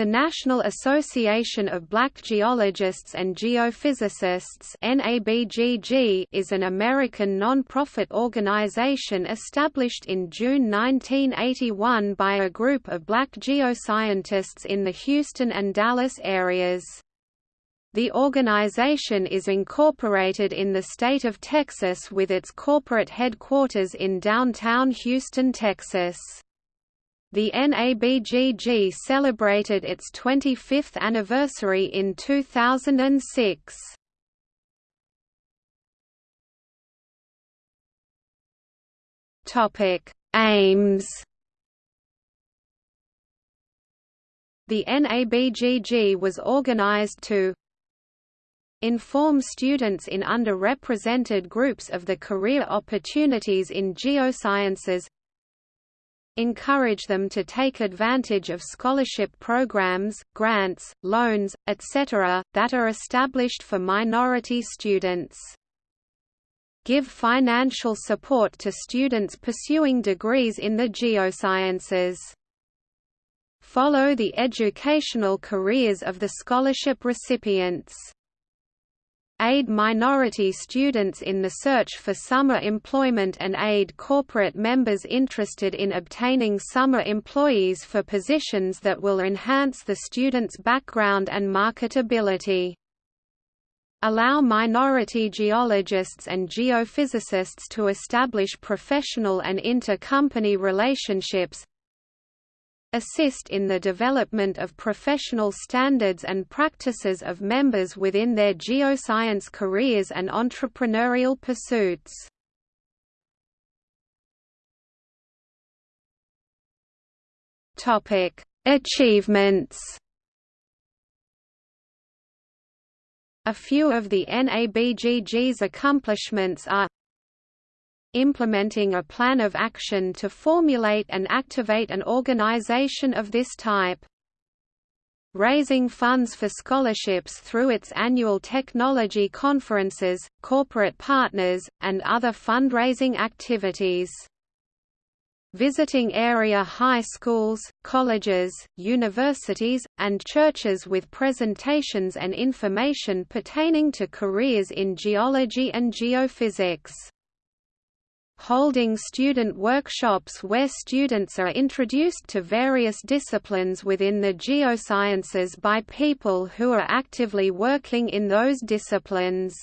The National Association of Black Geologists and Geophysicists is an American non-profit organization established in June 1981 by a group of black geoscientists in the Houston and Dallas areas. The organization is incorporated in the state of Texas with its corporate headquarters in downtown Houston, Texas. The NABGG celebrated its 25th anniversary in 2006. Topic: Aims. The NABGG was organized to inform students in underrepresented groups of the career opportunities in geosciences encourage them to take advantage of scholarship programs, grants, loans, etc., that are established for minority students. Give financial support to students pursuing degrees in the geosciences. Follow the educational careers of the scholarship recipients aid minority students in the search for summer employment and aid corporate members interested in obtaining summer employees for positions that will enhance the student's background and marketability. Allow minority geologists and geophysicists to establish professional and inter-company relationships, assist in the development of professional standards and practices of members within their geoscience careers and entrepreneurial pursuits. Topic: Achievements. A few of the NABGG's accomplishments are implementing a plan of action to formulate and activate an organization of this type. Raising funds for scholarships through its annual technology conferences, corporate partners, and other fundraising activities. Visiting area high schools, colleges, universities, and churches with presentations and information pertaining to careers in geology and geophysics holding student workshops where students are introduced to various disciplines within the geosciences by people who are actively working in those disciplines.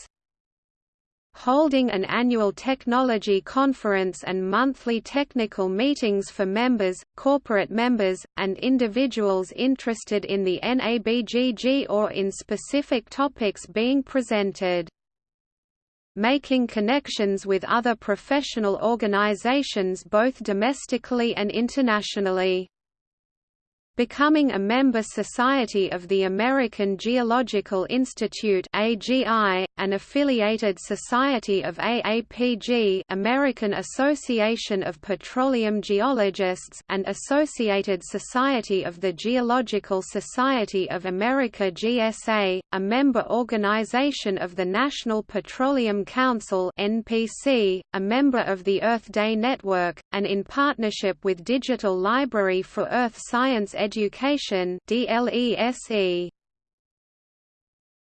Holding an annual technology conference and monthly technical meetings for members, corporate members, and individuals interested in the NABGG or in specific topics being presented making connections with other professional organizations both domestically and internationally becoming a member society of the American Geological Institute AGI, an affiliated society of AAPG American Association of Petroleum Geologists and Associated Society of the Geological Society of America GSA, a member organization of the National Petroleum Council NPC, a member of the Earth Day Network, and in partnership with Digital Library for Earth Science Education DLESE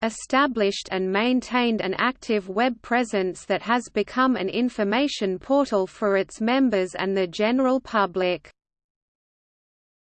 established and maintained an active web presence that has become an information portal for its members and the general public.